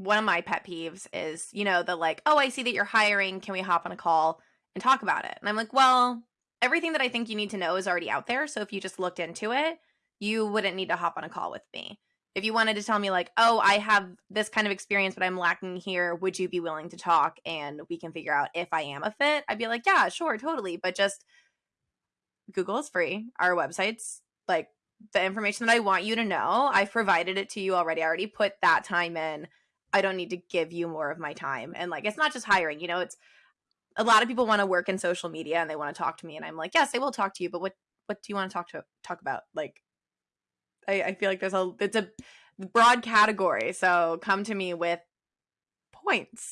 one of my pet peeves is, you know, the like, oh, I see that you're hiring. Can we hop on a call and talk about it? And I'm like, well, everything that I think you need to know is already out there. So if you just looked into it, you wouldn't need to hop on a call with me. If you wanted to tell me, like, oh, I have this kind of experience, but I'm lacking here, would you be willing to talk and we can figure out if I am a fit? I'd be like, yeah, sure, totally. But just Google is free. Our website's like the information that I want you to know. I've provided it to you already. I already put that time in. I don't need to give you more of my time. And like, it's not just hiring, you know, it's a lot of people want to work in social media and they want to talk to me. And I'm like, yes, they will talk to you, but what, what do you want to talk to talk about? Like, I, I feel like there's a, it's a broad category. So come to me with points